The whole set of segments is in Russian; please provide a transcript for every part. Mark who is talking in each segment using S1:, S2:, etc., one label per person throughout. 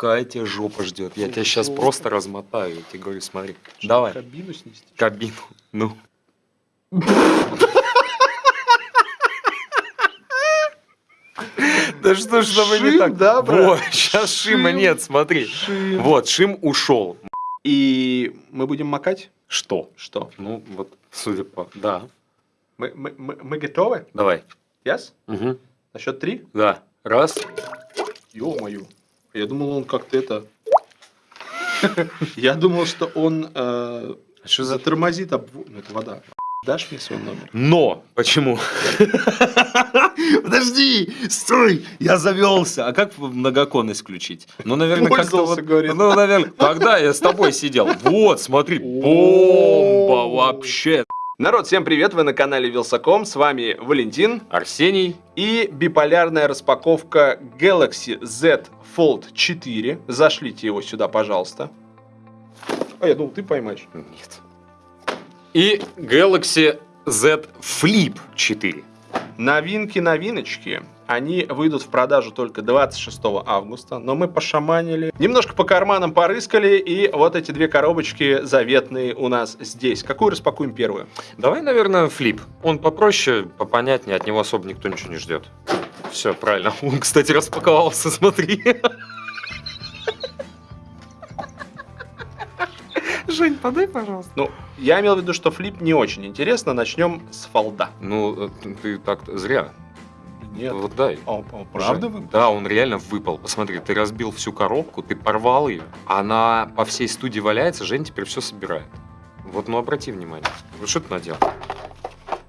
S1: какая тебя жопа ждет. Я тебя сейчас просто размотаю. Я тебе говорю, смотри.
S2: Что,
S1: Давай,
S2: Кабину снести?
S1: кабину. Ну. Да что ж тобой не так?
S2: да, брат?
S1: Вот, сейчас шима
S2: Шим.
S1: нет, смотри. Вот, шим ушел.
S2: И мы будем макать?
S1: Что?
S2: Что?
S1: Ну, вот, судя по... Да.
S2: Мы, мы, мы, мы готовы?
S1: Давай.
S2: Yes?
S1: Угу.
S2: На счет три?
S1: Да. Раз.
S2: Ё-моё. Я думал, он как-то это... Я думал, что он э,
S1: Что за...
S2: затормозит обвод. Ну, это вода. Дашь мне свой номер?
S1: Но! Почему? Подожди! Стой! Я завелся. А как многоконность включить? Ну, наверное, как-то вот...
S2: говорит.
S1: Ну, наверное, когда я с тобой сидел. Вот, смотри, бомба вообще.
S2: Народ, всем привет! Вы на канале Вилсаком. С вами Валентин
S1: Арсений.
S2: и биполярная распаковка Galaxy Z Fold 4. Зашлите его сюда, пожалуйста. А я думал, ты поймаешь.
S1: Нет. И Galaxy Z Flip 4.
S2: Новинки-новиночки. Они выйдут в продажу только 26 августа, но мы пошаманили, немножко по карманам порыскали, и вот эти две коробочки заветные у нас здесь. Какую распакуем первую?
S1: Давай, наверное, Flip. Он попроще, попонятнее, от него особо никто ничего не ждет. Все, правильно. Он, кстати, распаковался, смотри. Жень, подай, пожалуйста.
S2: Ну, я имел в виду, что флип не очень интересно. Начнем с фолда.
S1: Ну, э, ты так зря.
S2: Нет.
S1: Вот дай.
S2: А, а, правда
S1: Жень,
S2: вы?
S1: Да, он реально выпал. Посмотри, ты разбил всю коробку, ты порвал ее. Она по всей студии валяется, Жень теперь все собирает. Вот, ну обрати внимание. Вот что ты наделал?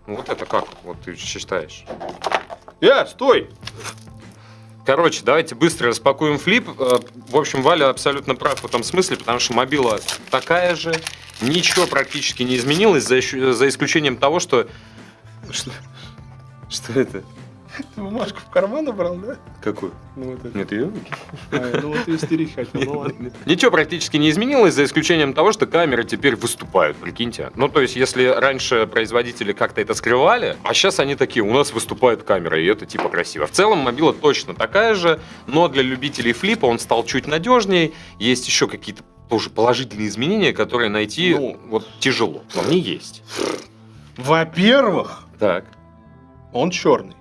S1: Ну вот это как? Вот ты считаешь.
S2: Э, стой!
S1: Короче, давайте быстро распакуем флип. Э, В общем, Валя абсолютно прав в этом смысле, потому что мобила такая же. Ничего практически не изменилось, за, за исключением того, что... Что, что это?
S2: Ты бумажку в карман убрал, да?
S1: Какую?
S2: Ну, вот это.
S1: Нет, ее?
S2: А, думал, ты истерить хотел. Ну, ладно.
S1: Ничего практически не изменилось, за исключением того, что камеры теперь выступают, прикиньте. Ну, то есть, если раньше производители как-то это скрывали, а сейчас они такие, у нас выступает камера, и это типа красиво. В целом, мобила точно такая же, но для любителей флипа он стал чуть надежнее. Есть еще какие-то тоже положительные изменения, которые найти
S2: Ну.
S1: вот тяжело. Но они есть.
S2: Во-первых,
S1: Так.
S2: он черный.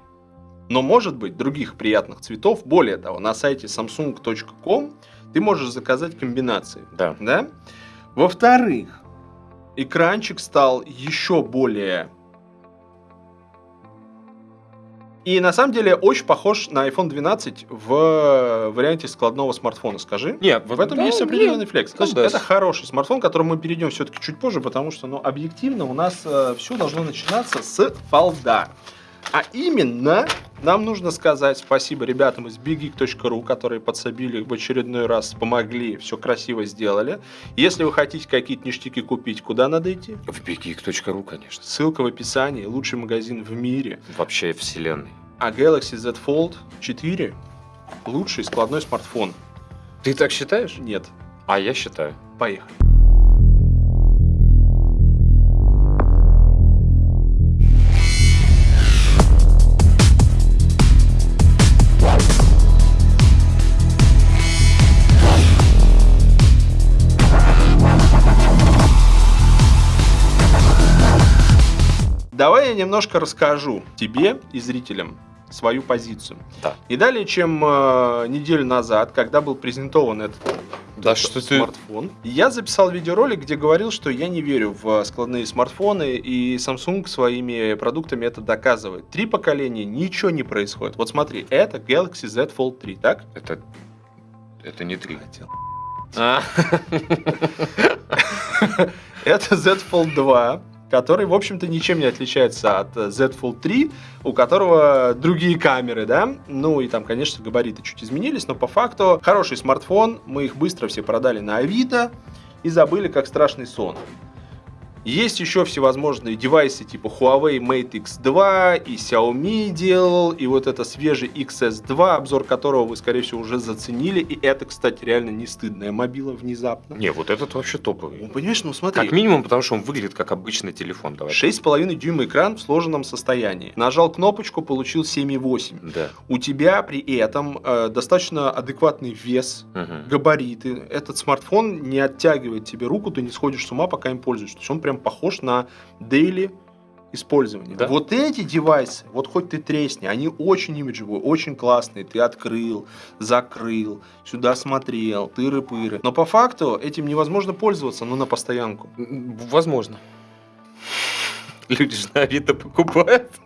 S2: Но может быть других приятных цветов. Более того, на сайте samsung.com ты можешь заказать комбинации.
S1: Да.
S2: Да? Во-вторых, экранчик стал еще более... И на самом деле очень похож на iPhone 12 в варианте складного смартфона, скажи.
S1: Нет,
S2: В этом есть определенный флекс. То есть
S1: да.
S2: это хороший смартфон, к которому мы перейдем все-таки чуть позже, потому что, ну, объективно у нас все должно начинаться с фолда. А именно, нам нужно сказать спасибо ребятам из biggeek.ru, которые подсобили в очередной раз, помогли, все красиво сделали. Если вы хотите какие-то ништяки купить, куда надо идти?
S1: В biggeek.ru, конечно.
S2: Ссылка в описании. Лучший магазин в мире.
S1: Вообще вселенной.
S2: А Galaxy Z Fold 4 лучший складной смартфон.
S1: Ты так считаешь?
S2: Нет.
S1: А я считаю.
S2: Поехали. Я немножко расскажу тебе и зрителям свою позицию.
S1: Да.
S2: И далее, чем э, неделю назад, когда был презентован этот
S1: Да что ты-
S2: смартфон, я записал видеоролик, где говорил, что я не верю в складные смартфоны, и Samsung своими продуктами это доказывает. Три поколения, ничего не происходит. Вот смотри, это Galaxy Z Fold 3, так?
S1: Это... Это не три.
S2: Хотел.
S1: А,
S2: Это Z Fold 2, который, в общем-то, ничем не отличается от э, Z Fold 3, у которого другие камеры, да? Ну и там, конечно, габариты чуть изменились, но по факту хороший смартфон, мы их быстро все продали на Авито и забыли как страшный сон. Есть еще всевозможные девайсы типа Huawei Mate X2 и Xiaomi делал, и вот это свежий XS2, обзор которого вы, скорее всего, уже заценили. И это, кстати, реально не стыдная мобила внезапно.
S1: Не, вот этот вообще топовый.
S2: Ну, понимаешь, ну смотри.
S1: Как минимум, потому что он выглядит как обычный телефон. Давай.
S2: 6,5 дюйма экран в сложенном состоянии. Нажал кнопочку, получил 7,8.
S1: Да.
S2: У тебя при этом э, достаточно адекватный вес,
S1: Мгм.
S2: габариты. Этот смартфон не оттягивает тебе руку, ты не сходишь с ума, пока им пользуешься. То есть он прям похож на daily использование.
S1: Да.
S2: Вот эти девайсы, вот хоть ты тресни, они очень имиджевые, очень классные. Ты открыл, закрыл, сюда смотрел, тыры-пыры. Но по факту этим невозможно пользоваться, ну, на постоянку.
S1: Возможно. Люди же на Авито покупают.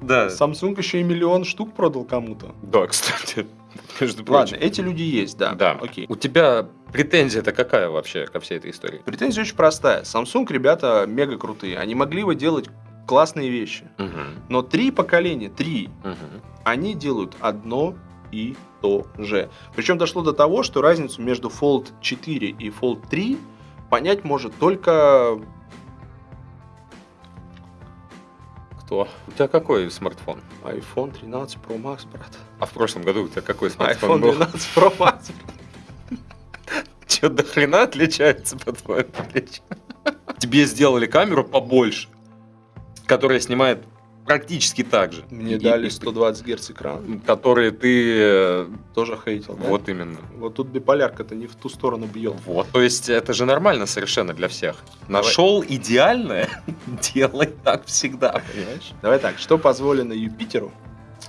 S1: Да.
S2: Samsung еще и миллион штук продал кому-то.
S1: Да, кстати. Между
S2: Ладно,
S1: прочим.
S2: эти люди есть, да.
S1: Да.
S2: Окей.
S1: У тебя претензия-то какая вообще ко всей этой истории?
S2: Претензия очень простая. Samsung, ребята, мега крутые. Они могли бы делать классные вещи.
S1: Мгм.
S2: Но три поколения, три,
S1: Мгм.
S2: они делают одно и то же. Причем дошло до того, что разницу между Fold 4 и Fold 3 понять может только
S1: Кто? У тебя какой смартфон?
S2: iPhone 13 Pro Max, брат.
S1: А в прошлом году у тебя какой смартфон
S2: iPhone
S1: был?
S2: 12 Pro Max.
S1: Че, до хрена отличается, по-твоему? Тебе сделали камеру побольше, которая снимает практически так же.
S2: Мне
S1: И-
S2: дали
S1: и-
S2: 120 Гц экран.
S1: Которые ты... э,
S2: Тоже хейтил, да?
S1: Вот именно.
S2: Вот тут биполярка-то не в ту сторону бьет.
S1: Вот, то есть это же нормально совершенно для всех.
S2: Давай.
S1: Нашел идеальное, делай так всегда, понимаешь?
S2: Давай так, что позволено Юпитеру,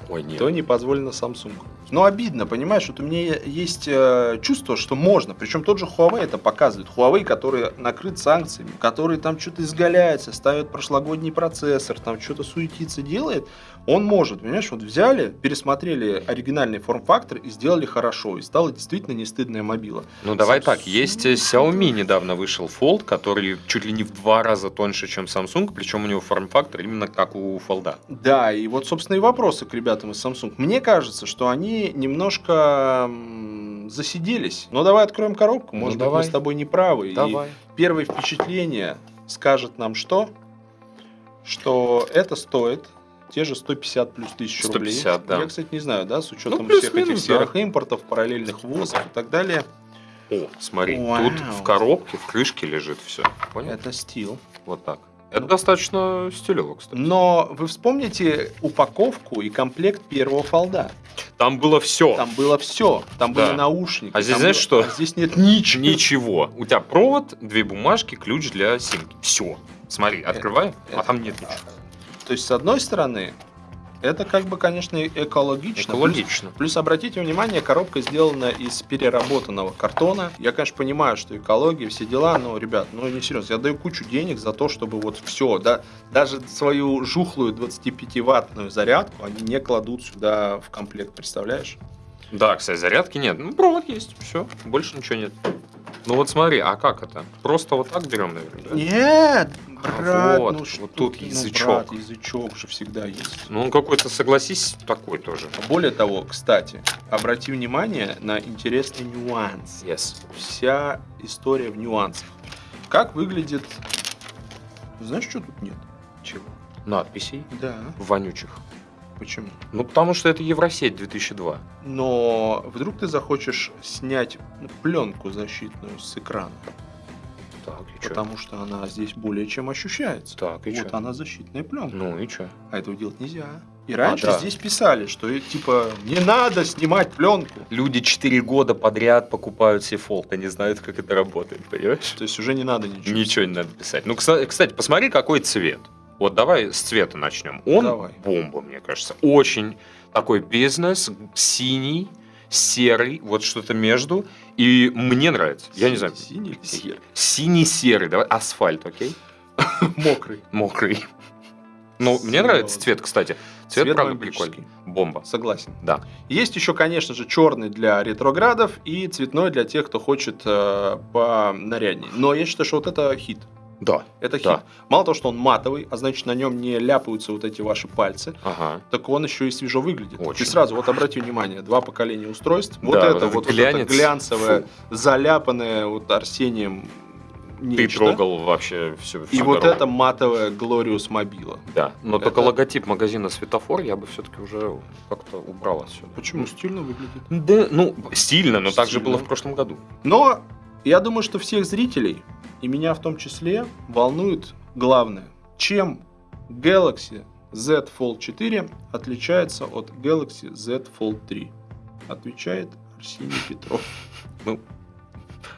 S1: Ой, нет.
S2: то не позволено Samsung. Но обидно, понимаешь, вот у меня есть э, чувство, что можно. Причем тот же Huawei это показывает. Huawei, который накрыт санкциями, который там что-то изгаляется, ставит прошлогодний процессор, там что-то суетится, делает, он может, понимаешь, вот взяли, пересмотрели оригинальный форм-фактор и сделали хорошо, и стало действительно не стыдная мобила.
S1: Ну давай
S2: Samsung.
S1: так, есть э, Xiaomi недавно вышел Fold, который чуть ли не в два раза тоньше, чем Samsung, причем у него форм-фактор именно как у Fold.
S2: Да, и вот, собственно, и вопросы к ребятам из Samsung. Мне кажется, что они немножко засиделись. Но давай откроем коробку,
S1: Ну,
S2: может быть,
S1: давай.
S2: мы с тобой не правы. И первое впечатление скажет нам что? Что это стоит те же 150 плюс тысяч рублей.
S1: 150, да.
S2: Я, кстати, не знаю, да, с учетом
S1: Ну,
S2: всех этих серых импортов, параллельных ввозов и так далее.
S1: О, смотри,
S2: Вау.
S1: тут в коробке, в крышке лежит все. Понял?
S2: Это стил.
S1: Вот так. Это
S2: Ну.
S1: достаточно стилево, кстати.
S2: Но вы вспомните упаковку и комплект первого фолда.
S1: Там было все.
S2: Там было все. Там
S1: Да.
S2: были наушники.
S1: А здесь знаешь
S2: было-
S1: что?
S2: а здесь нет ничего.
S1: Ничего. У тебя провод, две бумажки, ключ для симки. Все. Смотри, открывай, а
S2: это-
S1: там нет ничего.
S2: То есть, с одной стороны, это как бы, конечно, экологично.
S1: Экологично.
S2: Плюс, плюс обратите внимание, коробка сделана из переработанного картона. Я, конечно, понимаю, что экология, все дела, но, ребят, ну не серьезно. Я даю кучу денег за то, чтобы вот все, да, даже свою жухлую 25-ваттную зарядку они не кладут сюда в комплект, представляешь?
S1: Да, кстати, зарядки нет. Ну, провод есть, все, больше ничего нет. Ну вот смотри, а как это? Просто вот так берем, наверное, да?
S2: Нет,
S1: А
S2: брат,
S1: вот,
S2: ну
S1: вот тут
S2: ты, ну,
S1: язычок.
S2: брат, язычок же всегда есть.
S1: Ну, он какой-то, согласись, такой тоже.
S2: Более того, кстати, обрати внимание на интересный нюанс.
S1: Yes.
S2: Вся история в нюансах. Как выглядит... Знаешь, что тут нет?
S1: Чего? Надписей
S2: Да.
S1: вонючих.
S2: Почему?
S1: Ну, потому что это Евросеть 2002.
S2: Но вдруг ты захочешь снять ну, пленку защитную с экрана,
S1: Так, и
S2: потому что она здесь более чем ощущается.
S1: Так, и
S2: вот
S1: чё?
S2: она защитная пленка.
S1: Ну и что?
S2: А этого делать нельзя. И раньше
S1: да.
S2: здесь писали, что э, типа не надо снимать пленку.
S1: Люди 4 года подряд покупают себе фолд, они знают, как это работает, понимаешь?
S2: То есть уже не надо ничего.
S1: Ничего не надо писать. Ну, кстати, посмотри, какой цвет. Вот давай с цвета начнем. Он
S2: Давай.
S1: бомба, мне кажется. Очень такой бизнес, синий, серый, вот что-то между. И мне нравится. Я не знаю.
S2: Синий или серый?
S1: Синий-серый, давай, асфальт, окей?
S2: Мокрый.
S1: Мокрый. Ну, мне нравится цвет, кстати. Цвет,
S2: Цвет
S1: правда, прикольный. Бомба.
S2: Согласен.
S1: Да.
S2: Есть еще, конечно же, черный для ретроградов и цветной для тех, кто хочет э, понаряднее. Но я считаю, что вот это хит.
S1: Да.
S2: Это хит.
S1: Да.
S2: Мало того, что он матовый, а значит на нем не ляпаются вот эти ваши пальцы,
S1: Ага.
S2: так он еще и свежо выглядит.
S1: Очень.
S2: Ты сразу вот обрати внимание, два поколения устройств. Вот
S1: Да,
S2: это
S1: вот
S2: вот, это глянцевое,
S1: Фу.
S2: заляпанное вот Арсением
S1: Ты
S2: нечто.
S1: трогал вообще все.
S2: И вот это матовая Glorious мобила.
S1: Да, но
S2: Это-
S1: только логотип магазина Светофор я бы все-таки уже как-то убрал отсюда.
S2: Почему? Стильно выглядит.
S1: Да, ну, стильно, но так же
S2: Стильно.
S1: было в прошлом году.
S2: Но я думаю, что всех зрителей, и меня в том числе, волнует главное. Чем Galaxy Z Fold 4 отличается от Galaxy Z Fold 3? Отвечает Арсений Петров.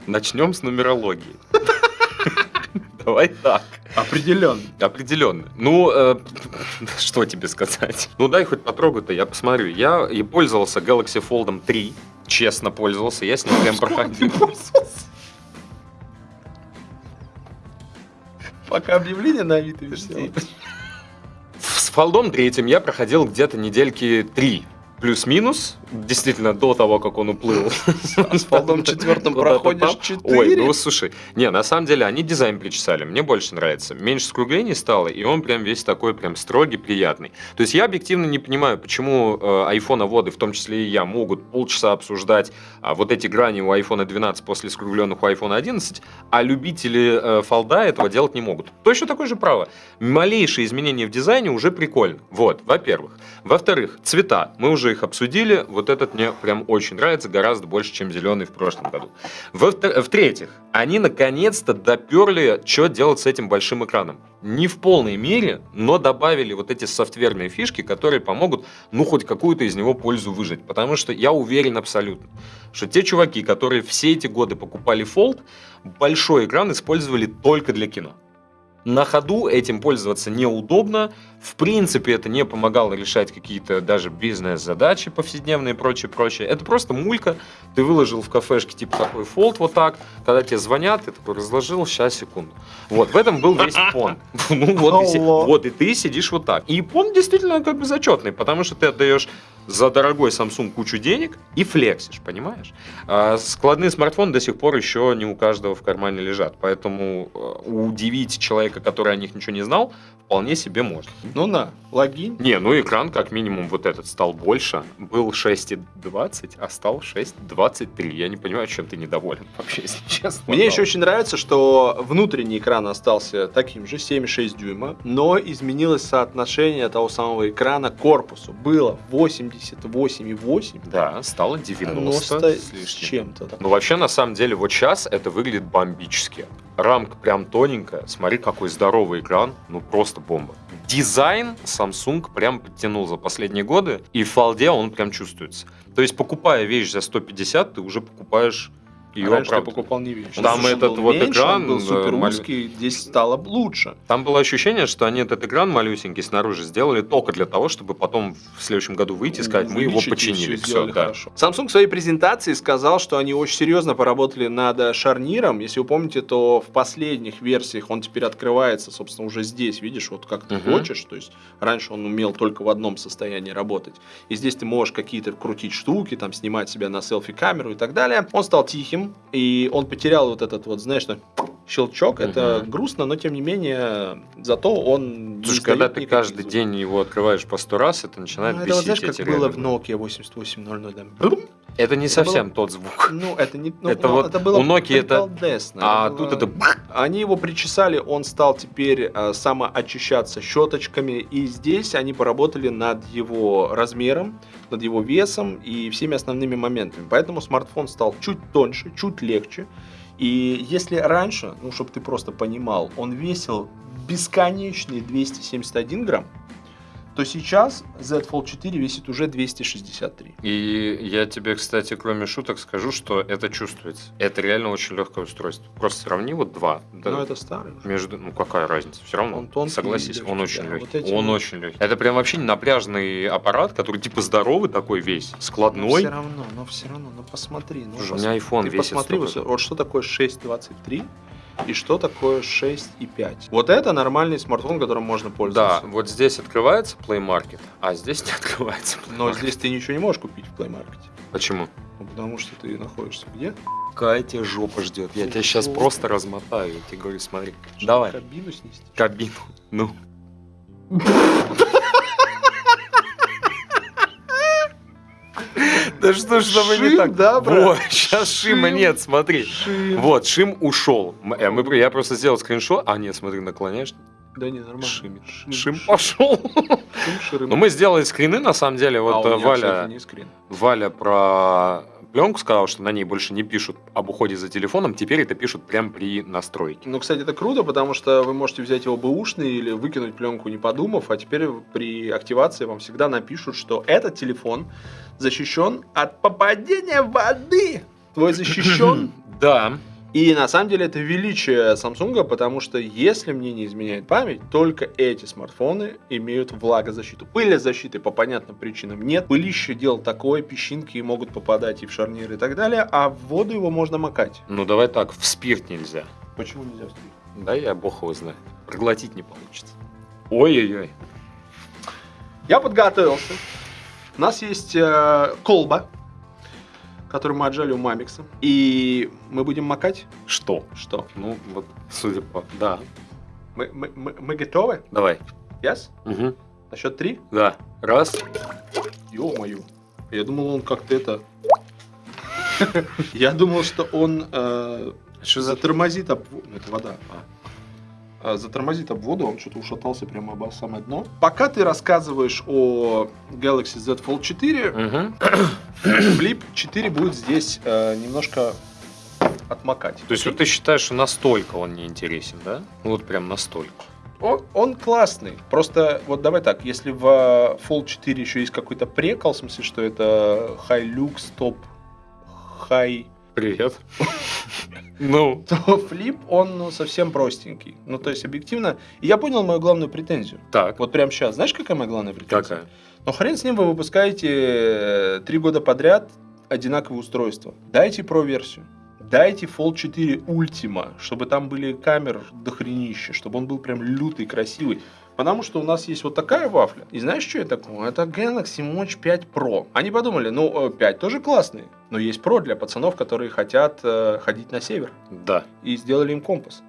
S1: Начнем с нумерологии. Давай так.
S2: Определенно.
S1: Определенно. Ну, э, что тебе сказать? Ну, дай хоть потрогай-то, я посмотрю. Я и пользовался Galaxy Fold 3. Честно пользовался. Я с ним прям проходил.
S2: Пока объявление на Авито висело.
S1: С Фолдом третьим я проходил где-то недельки три. Плюс-минус, действительно, до того, как он уплыл.
S2: А с четвертым
S1: Куда-то
S2: проходишь. 4.
S1: Ой, ну слушай, не, на самом деле они дизайн причесали, мне больше нравится. Меньше скруглений стало, и он прям весь такой прям строгий, приятный. То есть я объективно не понимаю, почему э, айфоноводы, в том числе и я, могут полчаса обсуждать а, вот эти грани у iPhone 12 после скругленных у iPhone 11, а любители э, фолда этого делать не могут. Точно такое же право. Малейшие изменения в дизайне уже прикольно. Вот, во-первых. Во-вторых, цвета. Мы уже их обсудили. Вот этот мне прям очень нравится, гораздо больше, чем зеленый в прошлом году. В-третьих, они наконец-то доперли, что делать с этим большим экраном. Не в полной мере, но добавили вот эти софтверные фишки, которые помогут, ну, хоть какую-то из него пользу выжать. Потому что я уверен абсолютно, что те чуваки, которые все эти годы покупали Fold, большой экран использовали только для кино. На ходу этим пользоваться неудобно. В принципе, это не помогало решать какие-то даже бизнес-задачи повседневные и прочее, прочее. Это просто мулька. Ты выложил в кафешке типа такой фолд вот так. Когда тебе звонят, ты такой разложил, сейчас, секунду. Вот, в этом был весь пон. Ну вот и, вот и ты сидишь вот так. И пон действительно как бы зачетный, потому что ты отдаешь за дорогой Samsung кучу денег и флексишь, понимаешь? А складные смартфоны до сих пор еще не у каждого в кармане лежат, поэтому э, удивить человека, который о них ничего не знал, вполне себе можно.
S2: Ну на, логин.
S1: Не, ну экран как минимум вот этот стал больше. Был 6,20, а стал 6,23. Я не понимаю, чем ты недоволен вообще, если честно.
S2: Мне еще очень нравится, что внутренний экран остался таким же, 7,6 дюйма, но изменилось соотношение того самого экрана к корпусу. Было 88,8,
S1: Да, стало 90,
S2: 90
S1: с
S2: чем-то.
S1: Ну, вообще, на самом деле, вот сейчас это выглядит бомбически. Рамка прям тоненькая. Смотри, какой здоровый экран. Ну, просто бомба. Дизайн Samsung прям подтянул за последние годы. И в фолде он прям чувствуется. То есть, покупая вещь за 150, ты уже покупаешь ее
S2: Раньше я
S1: правду.
S2: покупал не вещь.
S1: Там
S2: Он
S1: этот
S2: был
S1: вот
S2: меньше,
S1: экран,
S2: он был
S1: э,
S2: супер узкий, здесь стало лучше.
S1: Там было ощущение, что они этот экран малюсенький снаружи сделали только для того, чтобы потом в следующем году выйти и сказать, мы его
S2: и
S1: починили. Все,
S2: сделали
S1: да.
S2: хорошо. Samsung в своей презентации сказал, что они очень серьезно поработали над шарниром. Если вы помните, то в последних версиях он теперь открывается, собственно, уже здесь, видишь, вот как ты
S1: Мгм.
S2: хочешь. То есть раньше он умел только в одном состоянии работать. И здесь ты можешь какие-то крутить штуки, там снимать себя на селфи-камеру и так далее. Он стал тихим, и он потерял вот этот вот, знаешь, щелчок. Это
S1: Мгм.
S2: грустно, но тем не менее, зато он
S1: Слушай, когда ты каждый
S2: звуков.
S1: день его открываешь по сто раз, это начинает
S2: Ну, это
S1: бесить.
S2: вот знаешь, как было в. Nokia 8800, там.
S1: Это не
S2: Это
S1: совсем тот звук.
S2: Ну, это не... Ну,
S1: Это
S2: ну,
S1: вот
S2: это было
S1: у Nokia это- А
S2: было-
S1: тут это...
S2: Они его причесали, он стал теперь э, самоочищаться щеточками, и здесь они поработали над его размером, над его весом и всеми основными моментами. Поэтому смартфон стал чуть тоньше, чуть легче. И если раньше, ну, чтобы ты просто понимал, он весил бесконечные 271 грамм, то сейчас Z Fold 4 весит уже 263.
S1: И я тебе, кстати, кроме шуток скажу, что это чувствуется. Это реально очень легкое устройство. Просто сравни вот два. Да,
S2: Но это старый. уже.
S1: Между, ну какая разница, все равно.
S2: Он тонкий
S1: Согласись,
S2: и
S1: он
S2: легкий,
S1: очень
S2: да.
S1: легкий.
S2: Вот
S1: он
S2: вот-
S1: очень легкий. Это прям вообще не напряжный аппарат, который типа здоровый такой весь,
S2: Но
S1: складной.
S2: все равно, но все равно, ну посмотри. Ну,
S1: Слушай, у меня iPhone
S2: ты
S1: весит
S2: посмотри, вот, вот что такое 6.23 и что такое 6.5. Вот это нормальный смартфон, которым можно
S1: Да,
S2: пользоваться.
S1: вот здесь открывается Play Market, а здесь не открывается Play
S2: Но здесь ты ничего не можешь купить в Play Market.
S1: Почему?
S2: Ну, потому что ты находишься где?
S1: Какая тебя жопа ждет? Я тебя сейчас просто размотаю. Я тебе говорю, смотри.
S2: Что,
S1: Давай.
S2: Кабину снести?
S1: Кабину. Ну. Да что ж там не так?
S2: да, брат?
S1: Вот, сейчас Шима
S2: Шим.
S1: нет, смотри. Вот, Шим ушел. Э, Я просто сделал скриншот. А, нет, смотри, наклоняешь.
S2: Да не, нормально.
S1: Шим.
S2: Шим,
S1: Шим пошел.
S2: шим, ширым.
S1: Ну, мы сделали скрины, на самом деле.
S2: А
S1: Вот
S2: кстати,
S1: Валя,
S2: не скрин.
S1: Валя про пленку сказала, что на ней больше не пишут об уходе за телефоном. Теперь это пишут прямо при настройке.
S2: Ну, кстати, это круто, потому что вы можете взять его бэушный или выкинуть пленку не подумав, а теперь при активации вам всегда напишут, что этот телефон защищен от попадения воды. Твой защищен.
S1: Да.
S2: И на самом деле это величие Samsung, потому что, если мне не изменяет память, только эти смартфоны имеют влагозащиту. Пылезащиты по понятным причинам нет. Пылище дело такое, песчинки могут попадать и в шарниры и так далее, а в воду его можно макать.
S1: Ну, давай так, в спирт нельзя.
S2: Почему нельзя встретить?
S1: Да, я бог его знает. Проглотить не получится. Ой-ой-ой.
S2: Я подготовился. У нас есть э, колба, которую мы отжали у Мамикса. И мы будем макать.
S1: Что?
S2: Что?
S1: Ну, вот, судя по... Да.
S2: Мы, мы, мы, мы готовы?
S1: Давай.
S2: Yes?
S1: Угу.
S2: На счет три?
S1: Да. Раз.
S2: Ё-моё. Я думал, он как-то это... Я думал, что он э,
S1: Что за...
S2: во- ну, Это вода. А, затормозит об воду, он что-то ушатался прямо об самое дно. Пока ты рассказываешь о Galaxy Z Fold 4,
S1: Мгм.
S2: Flip 4 будет здесь э, немножко отмокать.
S1: То есть вот ты считаешь, что настолько он не интересен, да? Вот прям настолько.
S2: Он, он классный. Просто вот давай так, если в э, Fold 4 еще есть какой-то прекол, в смысле, что это High Lux, Top High,
S1: Привет. Ну,
S2: то Flip, он ну, совсем простенький. Ну, то есть, объективно, я понял мою главную претензию.
S1: так.
S2: Вот прямо сейчас. Знаешь, какая моя главная претензия?
S1: Какая?
S2: Ну, хрен с ним вы выпускаете э, три года подряд одинаковые устройства. Дайте Pro-версию. Дайте Fold 4 Ultima, чтобы там были камер дохренища, чтобы он был прям лютый, красивый. Потому что у нас есть вот такая вафля. И знаешь, что это такое? Это Galaxy Watch 5 Pro. Они подумали, ну, э, 5 тоже классные, но есть Pro для пацанов, которые хотят э, ходить на север.
S1: Да.
S2: И сделали им компас.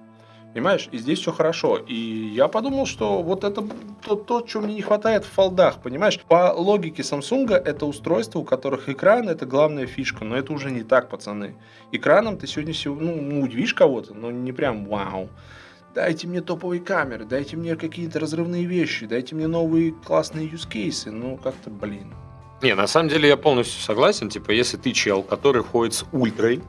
S2: Понимаешь? И здесь все хорошо. И я подумал, что вот это то, то, чего мне не хватает в фолдах, понимаешь? По логике Samsung это устройство, у которых экран это главная фишка, но это уже не так, пацаны. Экраном ты сегодня сего- ну, удивишь кого-то, но не прям вау. Дайте мне топовые камеры, дайте мне какие-то разрывные вещи, дайте мне новые классные cases. Ну, как-то, блин.
S1: Не, на самом деле я полностью согласен. Типа, если ты чел, который ходит с ультрой,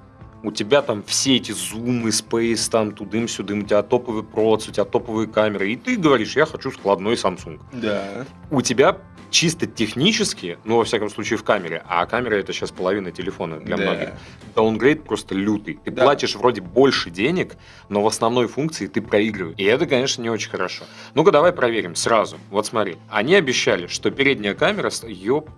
S1: у тебя там все эти зумы, спейс, там тудым-сюдым, у тебя топовый проц, у тебя топовые камеры, и ты говоришь, я хочу складной Samsung.
S2: Да.
S1: У тебя чисто технически, ну, во всяком случае, в камере, а камера это сейчас половина телефона для
S2: Да.
S1: многих, даунгрейд просто лютый. Ты
S2: Да.
S1: платишь вроде больше денег, но в основной функции ты проигрываешь. И это, конечно, не очень хорошо. Ну-ка, давай проверим сразу. Вот смотри. Они обещали, что передняя камера... Ёп.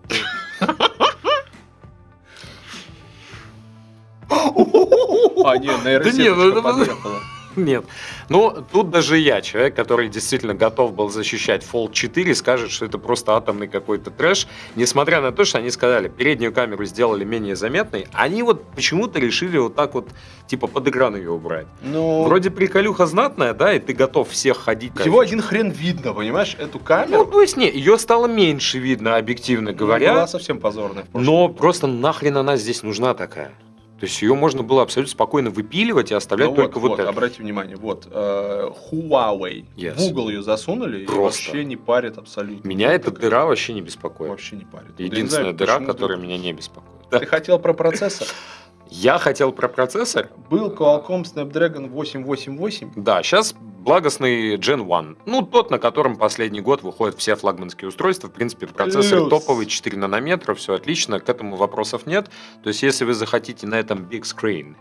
S2: А, не, нейросеточка
S1: не, ну
S2: подъехала.
S1: Нет. Ну, тут даже я, человек, который действительно готов был защищать Fold 4, скажет, что это просто атомный какой-то трэш. Несмотря на то, что они сказали, переднюю камеру сделали менее заметной, они вот почему-то решили вот так вот, типа, под экран ее убрать.
S2: Ну,
S1: Вроде приколюха знатная, да, и ты готов всех ходить.
S2: Его один хрен видно, понимаешь, эту камеру.
S1: Ну, то есть, не, ее стало меньше видно, объективно
S2: Она
S1: говоря.
S2: была совсем позорная.
S1: Но просто нахрен она здесь нужна такая. То есть ее можно было абсолютно спокойно выпиливать и оставлять
S2: Ну
S1: только
S2: вот,
S1: вот, это.
S2: обрати внимание, вот, э, Huawei,
S1: Yes.
S2: в Google ее засунули и
S1: Просто.
S2: вообще не парит абсолютно.
S1: Меня эта
S2: Так,
S1: дыра вообще не беспокоит.
S2: вообще не парит. Вот
S1: Единственная
S2: знаю,
S1: дыра, которая
S2: ты-
S1: меня не беспокоит.
S2: Ты хотел про процессор?
S1: Я хотел про процессор.
S2: Был Qualcomm Snapdragon 888.
S1: Да, сейчас благостный Gen 1. Ну, тот, на котором последний год выходят все флагманские устройства. В принципе, процессор
S2: Плюс.
S1: топовый, 4 нанометра, все отлично, к этому вопросов нет. То есть, если вы захотите на этом big screen,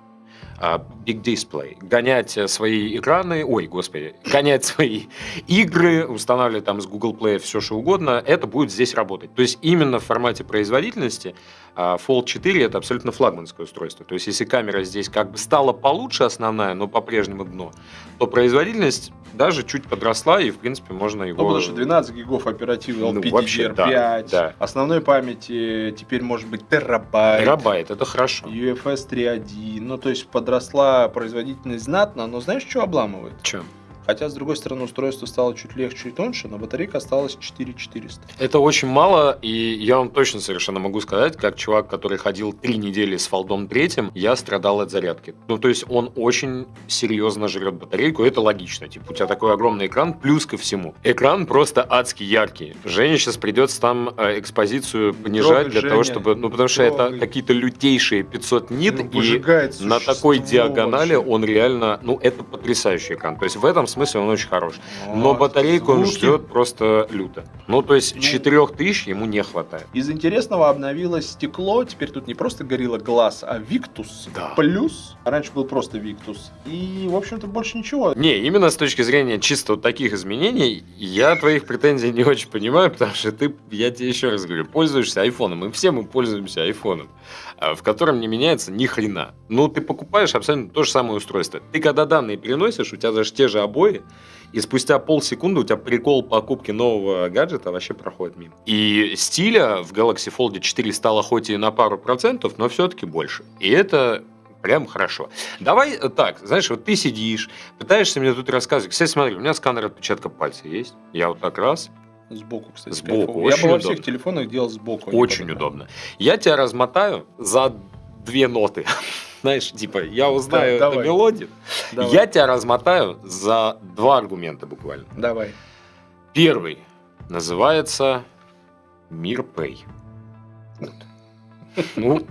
S1: а, Big Display, гонять э, свои экраны, ой, господи, гонять свои игры, устанавливать там с Google Play все что угодно, это будет здесь работать. То есть именно в формате производительности а, Fold 4 это абсолютно флагманское устройство. То есть если камера здесь как бы стала получше основная, но по-прежнему дно, то производительность даже чуть подросла и в принципе можно его...
S2: Ну, потому что 12 гигов оперативы
S1: Ну, вообще, да,
S2: LPDDR5.
S1: да.
S2: Основной памяти теперь может быть терабайт.
S1: Терабайт, это хорошо.
S2: UFS 3.1. Ну, то есть подросла производительность знатно, но знаешь, что обламывает?
S1: Че?
S2: Хотя, с другой стороны, устройство стало чуть легче, чуть тоньше, но батарейка осталась 4400.
S1: Это очень мало, и я вам точно совершенно могу сказать, как чувак, который ходил три недели с фолдом третьим, я страдал от зарядки. Ну, то есть он очень серьезно жрет батарейку, это логично. Типа, у тебя такой огромный экран, плюс ко всему. Экран просто адски яркий. Жене сейчас придется там э, экспозицию понижать
S2: Трогать
S1: для
S2: Женя.
S1: того, чтобы... Ну, потому что это
S2: Трогай.
S1: какие-то лютейшие 500 нит,
S2: Ну,
S1: и на такой диагонали
S2: вообще.
S1: он реально... Ну, это потрясающий экран. То есть в этом смысле он очень хорош. Но
S2: Вот.
S1: батарейку он ждет просто люто. Ну, то есть
S2: Ну.
S1: 4000 ему не хватает.
S2: Из интересного обновилось стекло. Теперь тут не просто горилла глаз, а Victus
S1: Да.
S2: плюс. Раньше был просто Victus. И, в общем-то, больше ничего.
S1: Не, именно с точки зрения чисто вот таких изменений, я твоих претензий не очень понимаю, потому что ты, я тебе еще раз говорю, пользуешься айфоном, и все мы пользуемся айфоном, в котором не меняется ни хрена. Ну, ты покупаешь абсолютно то же самое устройство. Ты когда данные переносишь, у тебя даже те же обои, и спустя полсекунды у тебя прикол покупки нового гаджета вообще проходит мимо. И стиля в Galaxy Fold 4 стало хоть и на пару процентов, но все-таки больше. И это прям хорошо. Давай э, так, знаешь, вот ты сидишь, пытаешься мне тут рассказывать. Кстати, смотри, у меня сканер отпечатка пальца есть. Я вот так раз,
S2: Сбоку, кстати.
S1: Сбоку,
S2: Я бы во всех телефонах делал сбоку. а
S1: очень удобно. Я тебя размотаю за две ноты. Знаешь, типа, я узнаю
S2: Да,
S1: эту мелодию.
S2: Давай.
S1: Я тебя размотаю за два аргумента буквально.
S2: Давай.
S1: Первый называется Мир Pay. Вот. Ну,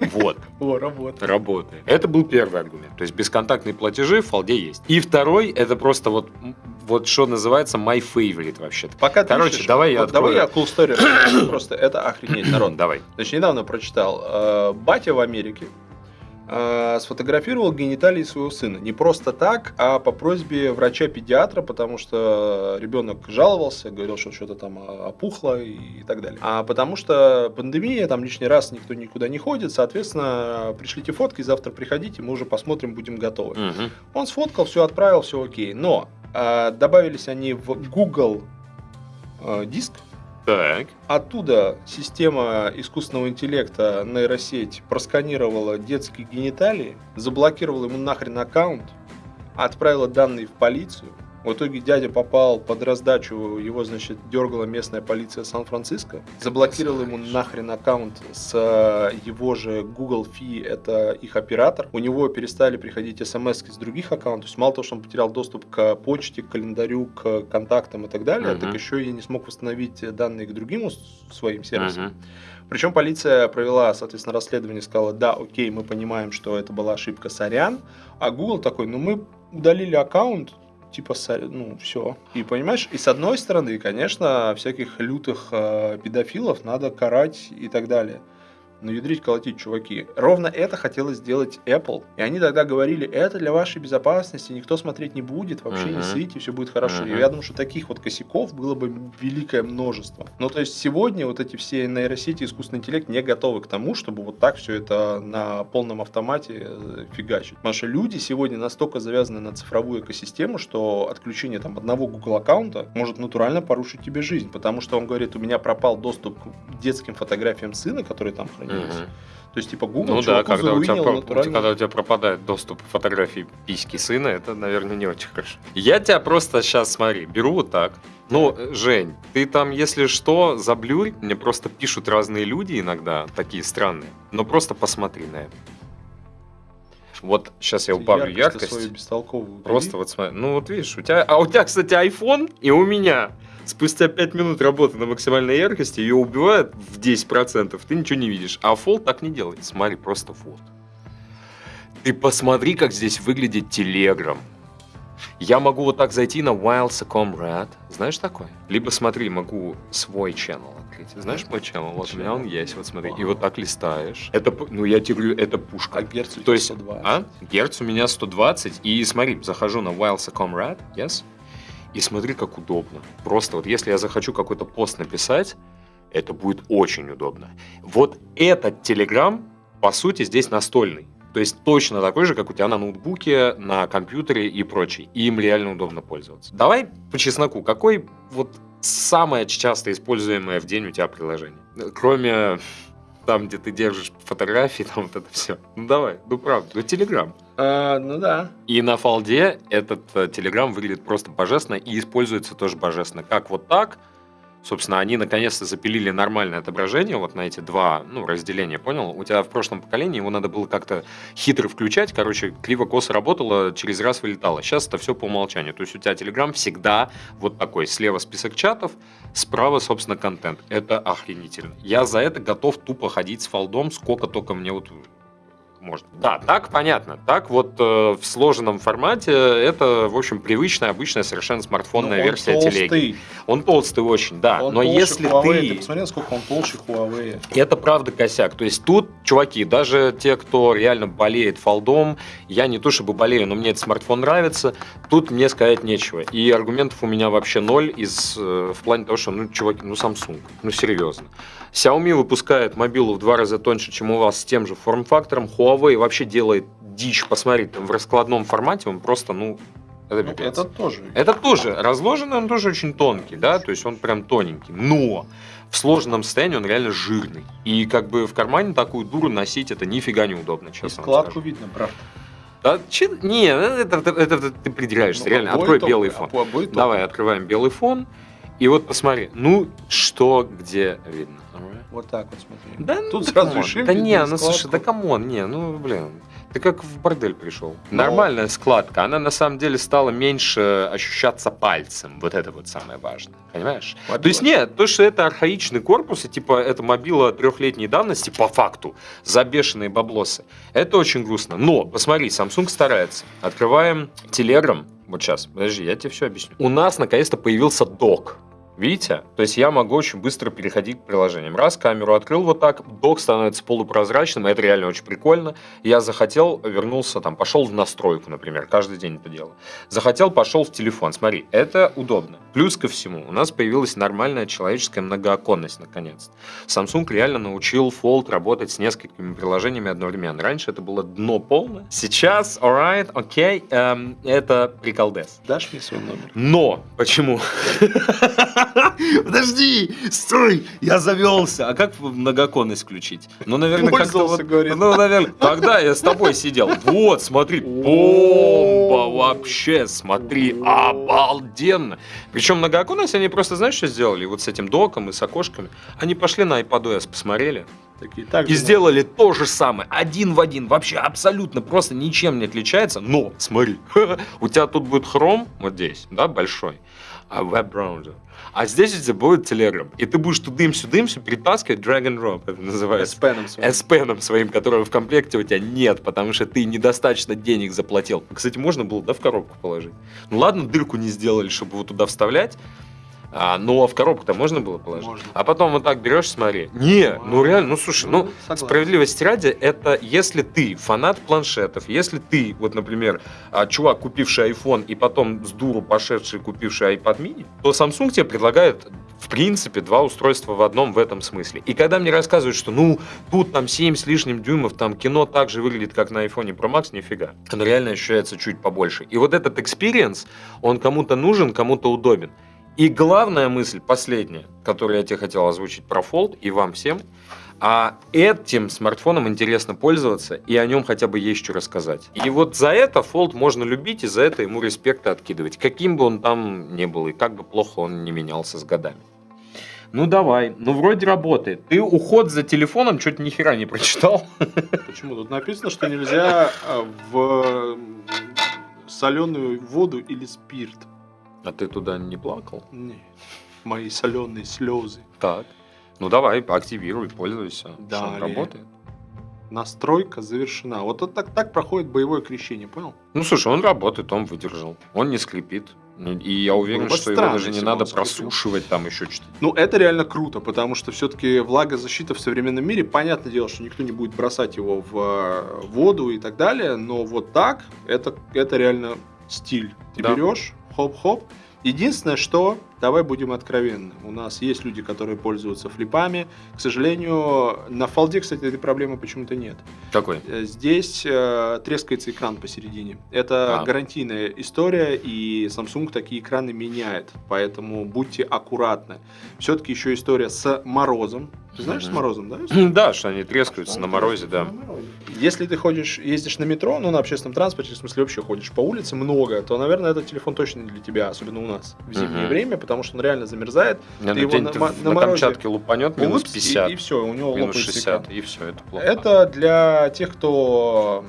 S1: вот,
S2: О, работает.
S1: работает. Это был первый аргумент. То есть бесконтактные платежи в фолде есть. И второй, это просто вот, вот что называется my favorite вообще-то.
S2: Пока ты
S1: Короче,
S2: ищешь,
S1: давай я
S2: вот давай
S1: открою.
S2: я cool story. Просто это охренеть, народ.
S1: Давай.
S2: Значит, недавно прочитал. э, Батя в Америке э, сфотографировал гениталии своего сына. Не просто так, а по просьбе врача-педиатра, потому что ребенок жаловался, говорил, что что-то там опухло и так далее. А потому что пандемия, там лишний раз никто никуда не ходит, соответственно, пришлите фотки, завтра приходите, мы уже посмотрим, будем готовы.
S1: Мгм.
S2: Он сфоткал, все отправил, все окей. Но добавились они в Google э, диск,
S1: Так.
S2: Оттуда система искусственного интеллекта нейросеть просканировала детские гениталии, заблокировала ему нахрен аккаунт, отправила данные в полицию. В итоге дядя попал под раздачу, его, значит, дергала местная полиция Сан-Франциско, заблокировала ему нахрен аккаунт с э, его же Google Fi, это их оператор. У него перестали приходить смс с других аккаунтов. То есть мало того, что он потерял доступ к почте, к календарю, к контактам и так далее,
S1: Мгм.
S2: так еще и не смог восстановить данные к другим своим сервисам.
S1: Мгм.
S2: Причем полиция провела, соответственно, расследование, сказала, да, окей, мы понимаем, что это была ошибка, сорян. А Google такой, ну мы удалили аккаунт, типа, ну, все. И понимаешь, и с одной стороны, конечно, всяких лютых э, педофилов надо карать и так далее. Но ядрить, колотить, чуваки. Ровно это хотелось сделать Apple. И они тогда говорили, это для вашей безопасности, никто смотреть не будет, вообще не
S1: Мгм.
S2: сыте, все будет хорошо.
S1: Мгм.
S2: И я думаю, что таких вот косяков было бы великое множество. Ну, то есть сегодня вот эти все нейросети, искусственный интеллект не готовы к тому, чтобы вот так все это на полном автомате э, фигачить. Потому что люди сегодня настолько завязаны на цифровую экосистему, что отключение там одного Google аккаунта может натурально порушить тебе жизнь. Потому что он говорит, у меня пропал доступ к детским фотографиям сына, которые там хранились.
S1: Мгм.
S2: То есть, типа, Google
S1: Ну да, когда у, тебя,
S2: натурально.
S1: когда у тебя пропадает доступ к фотографии письки сына, это, наверное, не очень хорошо. Я тебя просто сейчас, смотри, беру вот так. Ну, э, Жень, ты там, если что, заблюрь. Мне просто пишут разные люди иногда, такие странные. Но просто посмотри на это. Вот сейчас я убавлю
S2: Яркость
S1: яркость. Просто вот смотри. Ну вот видишь, у тебя... А у тебя, кстати, iPhone, и у меня спустя 5 минут работы на максимальной яркости ее убивает в 10%, ты ничего не видишь. А Fold так не делает. Смотри, просто вот. Ты посмотри, как здесь выглядит Telegram. Я могу вот так зайти на Wildscom Red. Знаешь такое? Либо смотри, могу свой channel открыть. Знаешь мой channel? Вот у меня он есть, вот смотри. И вот так листаешь. Это, ну я тебе говорю, это пушка.
S2: А герц у
S1: То
S2: тебя
S1: есть,
S2: 120.
S1: а? Герц у меня 120. И смотри, захожу на Wildscom Red, yes? И смотри, как удобно. Просто вот если я захочу какой-то пост написать, это будет очень удобно. Вот этот Telegram, по сути, здесь настольный. То есть точно такой же, как у тебя на ноутбуке, на компьютере и прочее. И им реально удобно пользоваться. Давай по чесноку, какой вот самое часто используемое в день у тебя приложение? Кроме там, где ты держишь фотографии, там вот это все. Ну давай, ну правда, ну Telegram.
S2: А, ну да.
S1: И на фолде этот э, Telegram выглядит просто божественно и используется тоже божественно. Как вот так, собственно, они наконец-то запилили нормальное отображение вот на эти два ну, разделения, понял? У тебя в прошлом поколении его надо было как-то хитро включать, короче, криво-косо работало, через раз вылетало. Сейчас это все по умолчанию. То есть у тебя Telegram всегда вот такой. Слева список чатов, справа, собственно, контент. Это охренительно. Я за это готов тупо ходить с фолдом, сколько только мне вот можно. Да, так понятно. Так вот э, в сложенном формате это, в общем, привычная, обычная совершенно смартфонная
S2: Ну, он
S1: версия
S2: толстый.
S1: телеги. Он толстый очень, да.
S2: Он
S1: но если
S2: Huawei.
S1: ты...
S2: Ты посмотри, насколько он толще Huawei.
S1: Это правда косяк. То есть тут, чуваки, даже те, кто реально болеет фолдом, я не то чтобы болею, но мне этот смартфон нравится, тут мне сказать нечего. И аргументов у меня вообще ноль из, э, в плане того, что, ну, чуваки, ну, Samsung, ну, серьезно. Xiaomi выпускает мобилу в два раза тоньше, чем у вас с тем же форм-фактором. Huawei вообще делает дичь. Посмотри, там в раскладном формате он просто, ну, это
S2: Ну, это тоже.
S1: Это тоже разложенный, он тоже очень тонкий, да, то есть он прям тоненький. Но в сложенном состоянии он реально жирный. И как бы в кармане такую дуру носить это нифига неудобно,
S2: И
S1: честно вам
S2: складку
S1: скажу.
S2: видно, брат.
S1: Да, че- не, это, это- это ты придираешься,
S2: Ну,
S1: реально. Открой
S2: топовые,
S1: белый фон.
S2: обои- обои
S1: Давай, открываем белый фон. И вот посмотри, ну что где видно.
S2: Вот так вот смотри.
S1: Да,
S2: Тут
S1: ну,
S2: сразу
S1: come
S2: on. шим
S1: Да не, ну слушай, да
S2: come
S1: on, не, ну блин. Ты как в бордель пришел.
S2: Ну.
S1: Нормальная складка. Она на самом деле стала меньше ощущаться пальцем. Вот это вот самое важное. Понимаешь?
S2: Вот
S1: То есть нет, то, что это архаичный корпус, и типа это мобила трехлетней давности, по факту, за бешеные баблосы, это очень грустно. Но, посмотри, Samsung старается. Открываем Telegram. Вот сейчас, подожди, я тебе все объясню. У нас наконец-то появился док. Видите? То есть я могу очень быстро переходить к приложениям. Раз камеру открыл вот так, док становится полупрозрачным, это реально очень прикольно. Я захотел, вернулся там, пошел в настройку, например, каждый день это делаю. Захотел, пошел в телефон. Смотри, это удобно. Плюс ко всему, у нас появилась нормальная человеческая многооконность наконец-то. Samsung реально научил Fold работать с несколькими приложениями одновременно. Раньше это было дно полное. Сейчас, alright, окей, эм, это приколдес.
S2: Дашь мне свой номер?
S1: Но почему? Подожди, стой, я завелся. А как многоконность включить? Ну, наверное, как-то вот, ну, наверное, когда я с тобой сидел. Вот, смотри, бомба вообще, смотри, обалденно. Причем многооконность они просто, знаешь, что сделали? Вот с этим доком и с окошками. Они пошли на iPadOS, посмотрели,
S2: Такие, так
S1: и
S2: же,
S1: сделали то же самое, один в один, вообще абсолютно просто ничем не отличается, но смотри, у тебя тут будет Chrome, вот здесь, да, большой, а веб-браузер, а здесь у тебя будет Telegram, и ты будешь тудым-сюдым перетаскивать drag and drop, это называется.
S2: с пеном своим.
S1: S Pen своим, которого в комплекте у тебя нет, потому что ты недостаточно денег заплатил. Кстати, можно было, да, в коробку положить. Ну ладно, дырку не сделали, чтобы его туда вставлять, а, но в коробку-то можно было положить.
S2: Можно.
S1: А потом вот так берешь, смотри. Не, ну реально, ну слушай, ну
S2: согласен.
S1: справедливости ради, это если ты фанат планшетов, если ты, вот, например, а, чувак, купивший iPhone и потом с дуру пошедший, купивший iPad mini, то Samsung тебе предлагает в принципе, два устройства в одном в этом смысле. И когда мне рассказывают, что ну, тут там 7 с лишним дюймов, там кино так же выглядит, как на iPhone Pro Max, нифига. Оно реально ощущается чуть побольше. И вот этот experience, он кому-то нужен, кому-то удобен. И главная мысль, последняя, которую я тебе хотел озвучить про Fold и вам всем, а этим смартфоном интересно пользоваться, и о нем хотя бы есть что рассказать. И вот за это Fold можно любить, и за это ему респекта откидывать. Каким бы он там ни был, и как бы плохо он не менялся с годами. Ну давай, ну вроде работает. Ты уход за телефоном что-то ни хера не прочитал.
S2: Почему? Тут написано, что нельзя а, в соленую воду или спирт.
S1: А ты туда не плакал?
S2: Нет. Мои соленые слезы.
S1: Так. Ну давай, активируй, пользуйся. Он работает?
S2: Настройка завершена. Вот это так, так проходит боевое крещение, понял?
S1: Ну слушай, он работает, он выдержал. Он не скрипит. Ну, И я уверен,
S2: Было бы
S1: что его
S2: странно,
S1: даже не надо просушивать там еще что-то.
S2: Ну, это реально круто, потому что все-таки влагозащита в современном мире, понятное дело, что никто не будет бросать его в э, воду и так далее, но вот так, это, это реально стиль. Ты
S1: Да.
S2: берешь, хоп-хоп. Единственное, что, давай будем откровенны, у нас есть люди, которые пользуются флипами. К сожалению, на фолде, кстати, этой проблемы почему-то нет.
S1: Какой?
S2: Э, Здесь э, трескается экран посередине. Это
S1: А.
S2: гарантийная история, и Samsung такие экраны меняет. Поэтому будьте аккуратны. Все-таки еще история с морозом. Ты знаешь, с
S1: Мгм.
S2: морозом, да?
S1: Да, что они трескаются на морозе, да.
S2: Если ты ходишь, ездишь на метро, ну, на общественном транспорте, в смысле вообще ходишь по улице много, то, наверное, этот телефон точно не для тебя, особенно у нас в зимнее время, потому что он реально замерзает.
S1: Не,
S2: Ты его на на
S1: на
S2: морозе
S1: Камчатке лупанет минус
S2: Упс,
S1: 50,
S2: И, все, у него
S1: минус
S2: лопается
S1: 60,
S2: экран.
S1: и все, это плохо.
S2: Это для тех, кто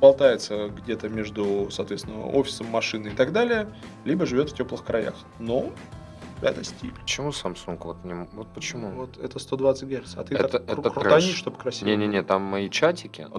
S2: болтается где-то между, соответственно, офисом, машиной и так далее, либо живет в теплых краях. Но стиль.
S1: Почему Samsung вот не... Вот почему?
S2: Вот это 120 Гц. А ты
S1: Это-
S2: так
S1: это
S2: крутани, чтобы красиво.
S1: Не-не-не, там мои чатики.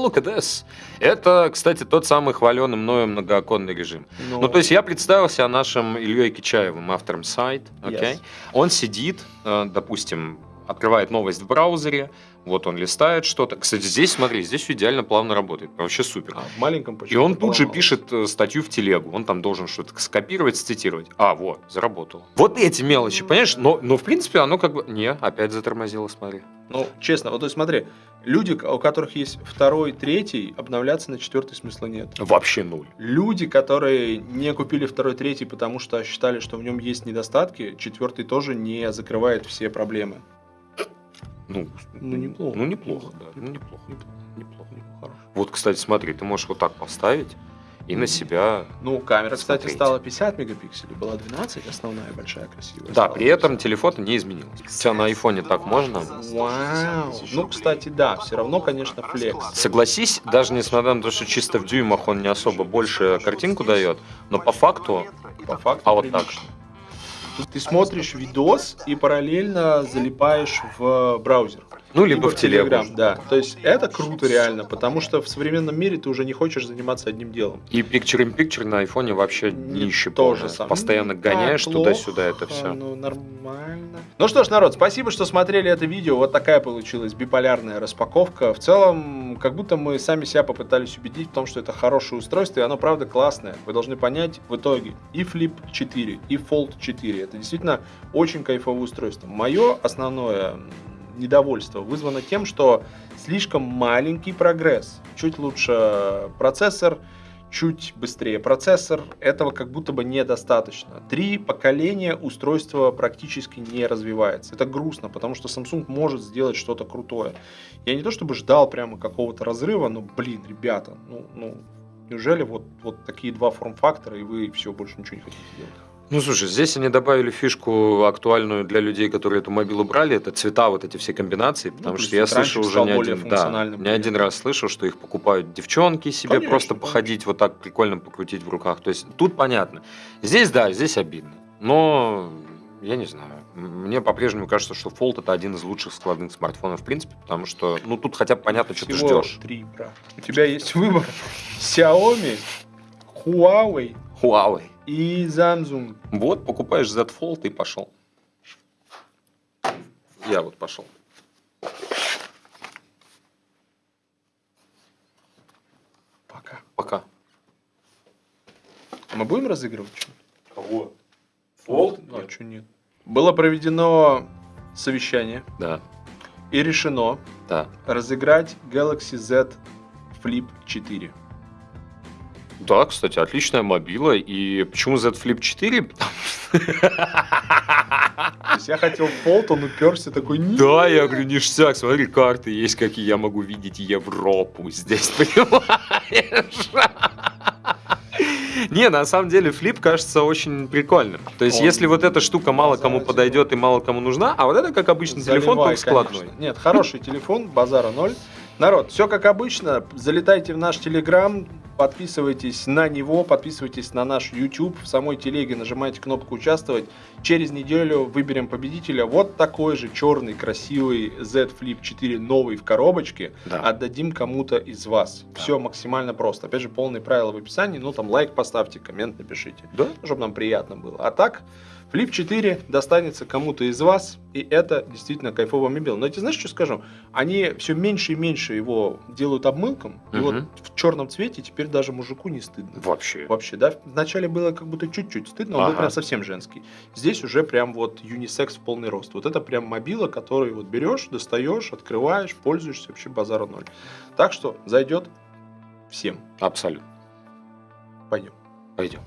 S1: Look at this. Это, кстати, тот самый хваленый мною многооконный режим.
S2: Но-
S1: Ну, то есть я представил себя нашим Ильей Кичаевым, автором сайт?
S2: Yes.
S1: Он сидит, э, допустим, открывает новость в браузере, вот он листает что-то. Кстати, здесь, смотри, здесь идеально плавно работает, вообще супер.
S2: А, в маленьком
S1: И он тут же пишет э, статью в телегу. Он там должен что-то скопировать, сцитировать. А, вот, заработал. Вот эти мелочи, понимаешь? Но, но в принципе оно как бы... Не, опять затормозило, смотри.
S2: Ну, честно, вот то есть смотри, люди, у которых есть второй, третий, обновляться на четвертый смысла нет.
S1: Вообще нуль.
S2: Люди, которые не купили второй, третий, потому что считали, что в нем есть недостатки, четвертый тоже не закрывает все проблемы.
S1: Ну,
S2: Ну, неплохо.
S1: Ну, неплохо, да. Ну, неплохо.
S2: Неплохо.
S1: Неплохо.
S2: Хорошо.
S1: Вот, кстати, смотри, ты можешь вот так поставить и на себя...
S2: Ну, камера, кстати,
S1: Смотрите.
S2: стала 50 мегапикселей, была 12, основная большая красивая.
S1: Да, при этом
S2: 50.
S1: телефон не изменился. Тебя на айфоне так можно?
S2: Вау. Ну, кстати, да, все равно, конечно, флекс.
S1: Согласись, даже несмотря на то, что чисто в дюймах он не особо больше картинку дает, но по факту...
S2: По факту
S1: А вот так?
S2: Ты смотришь видос и параллельно залипаешь в браузер.
S1: Ну, либо в телегу.
S2: Telegram, да. То есть это круто реально, потому что в современном мире ты уже не хочешь заниматься одним делом.
S1: И Picture in Picture на айфоне вообще
S2: Не
S1: нище
S2: то
S1: полное.
S2: же самое.
S1: Постоянно
S2: Ну,
S1: гоняешь туда-сюда это все.
S2: Ну, нормально. Ну что ж, народ, спасибо, что смотрели это видео. Вот такая получилась биполярная распаковка. В целом, как будто мы сами себя попытались убедить в том, что это хорошее устройство, и оно правда классное. Вы должны понять в итоге и Flip 4, и Fold 4. Это действительно очень кайфовое устройство. Мое основное недовольство вызвано тем, что слишком маленький прогресс. Чуть лучше процессор, чуть быстрее процессор. Этого как будто бы недостаточно. Три поколения устройство практически не развивается. Это грустно, потому что Samsung может сделать что-то крутое. Я не то чтобы ждал прямо какого-то разрыва, но, блин, ребята, ну, ну неужели вот, вот такие два форм-фактора, и вы все, больше ничего не хотите делать?
S1: Ну, слушай, здесь они добавили фишку актуальную для людей, которые эту мобилу брали, это цвета, вот эти все комбинации, потому
S2: плюс
S1: что я слышал уже не один, да, не один раз слышал, что их покупают девчонки себе
S2: Конечно,
S1: просто
S2: конечно.
S1: походить вот так прикольно покрутить в руках. То есть тут понятно. Здесь да, здесь обидно, но я не знаю. Мне по-прежнему кажется, что Fold это один из лучших складных смартфонов в принципе, потому что ну тут хотя бы понятно, что ты
S2: Всего
S1: ждешь.
S2: три, брат. У тебя есть выбор Xiaomi, Huawei
S1: Huawei.
S2: И Samsung.
S1: Вот, покупаешь Z Fold и пошел. Я вот пошел.
S2: Пока.
S1: Пока.
S2: Мы будем разыгрывать что
S1: Кого?
S2: А что нет? Было проведено совещание
S1: Да,
S2: и решено
S1: да.
S2: разыграть Galaxy Z Flip 4.
S1: Да, кстати, отличная мобила. И почему Z Flip 4? Потому
S2: То есть я хотел Fold, он уперся такой.
S1: Да, я говорю, ништяк, смотри, карты есть, какие я могу видеть Европу здесь, понимаешь? Не, на самом деле флип кажется очень прикольным. То есть,
S2: Он
S1: если вот эта штука мало кому подойдет и мало кому нужна, а вот это как обычный телефон, только складной.
S2: конечно. Нет, хороший телефон, базара ноль. Народ, все как обычно. Залетайте в наш Телеграм, подписывайтесь на него, подписывайтесь на наш YouTube. В самой телеге нажимайте кнопку «Участвовать». Через неделю выберем победителя. Вот такой же черный, красивый Z Flip 4 новый в коробочке.
S1: Да.
S2: Отдадим кому-то из вас.
S1: Да.
S2: Все максимально просто. Опять же, полные правила в описании. Ну, там лайк поставьте, коммент напишите.
S1: Да?
S2: Чтобы нам приятно было. А так, Flip 4 достанется кому-то из вас, и это действительно кайфовый мобил. Но я тебе знаешь, что скажу? Они все меньше и меньше его делают обмылком, и
S1: Мгм.
S2: вот в черном цвете теперь даже мужику не стыдно.
S1: Вообще.
S2: Вообще, да? Вначале было как будто чуть-чуть стыдно, он был
S1: Ага.
S2: прям совсем женский. Здесь уже прям вот юнисекс в полный рост. Вот это прям мобила, который вот берешь, достаешь, открываешь, пользуешься, вообще базара ноль. Так что зайдет всем.
S1: Абсолютно.
S2: Пойдем.
S1: Пойдем.